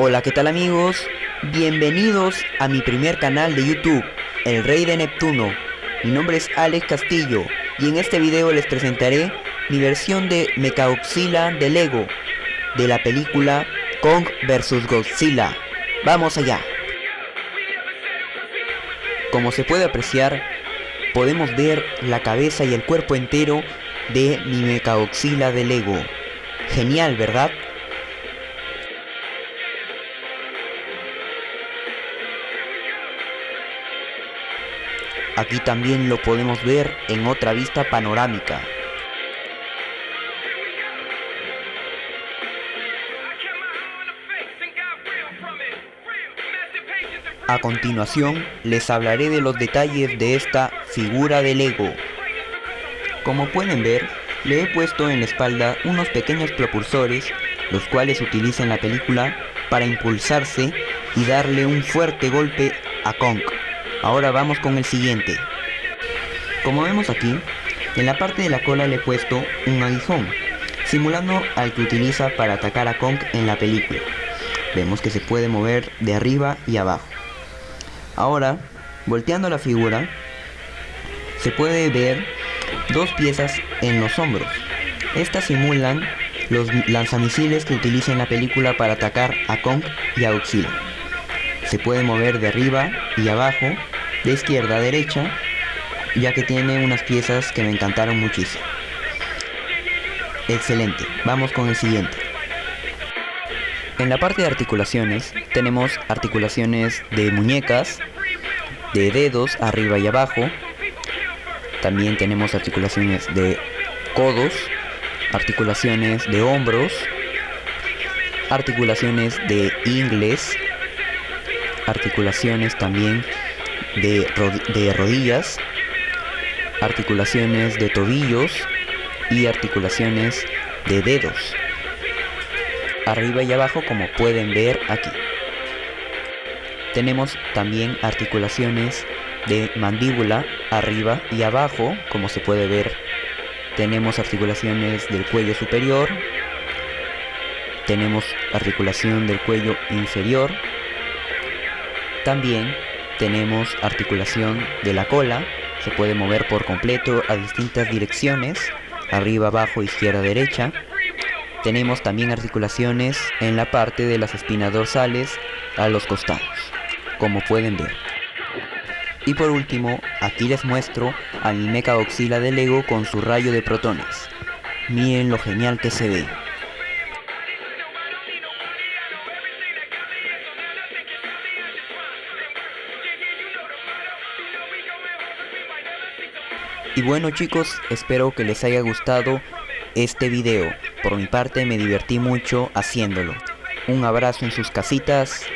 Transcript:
Hola, ¿qué tal amigos? Bienvenidos a mi primer canal de YouTube, El Rey de Neptuno. Mi nombre es Alex Castillo y en este video les presentaré mi versión de Mechagodzilla de Lego, de la película Kong vs Godzilla. ¡Vamos allá! Como se puede apreciar, podemos ver la cabeza y el cuerpo entero de mi Mechagodzilla de Lego. Genial, ¿verdad? Aquí también lo podemos ver en otra vista panorámica. A continuación les hablaré de los detalles de esta figura de Lego. Como pueden ver, le he puesto en la espalda unos pequeños propulsores, los cuales utiliza en la película para impulsarse y darle un fuerte golpe a Kong. Ahora vamos con el siguiente. Como vemos aquí, en la parte de la cola le he puesto un aguijón, simulando al que utiliza para atacar a Kong en la película. Vemos que se puede mover de arriba y abajo. Ahora, volteando la figura, se puede ver dos piezas en los hombros. Estas simulan los lanzamisiles que utiliza en la película para atacar a Kong y a Godzilla. Se puede mover de arriba y abajo, de izquierda a derecha, ya que tiene unas piezas que me encantaron muchísimo. Excelente, vamos con el siguiente. En la parte de articulaciones tenemos articulaciones de muñecas, de dedos arriba y abajo. También tenemos articulaciones de codos, articulaciones de hombros, articulaciones de ingles, articulaciones también de, rodillas, articulaciones de tobillos y articulaciones de dedos. Arriba y abajo como pueden ver aquí. Tenemos también articulaciones de mandíbula arriba y abajo como se puede ver. Tenemos articulaciones del cuello superior. Tenemos articulación del cuello inferior también tenemos articulación de la cola, se puede mover por completo a distintas direcciones, arriba, abajo, izquierda, derecha. Tenemos también articulaciones en la parte de las espinas dorsales a los costados, como pueden ver. Y por último, aquí les muestro a mi Mechagodzilla de Lego con su rayo de protones. Miren lo genial que se ve. Y bueno chicos, espero que les haya gustado este video. Por mi parte me divertí mucho haciéndolo. Un abrazo en sus casitas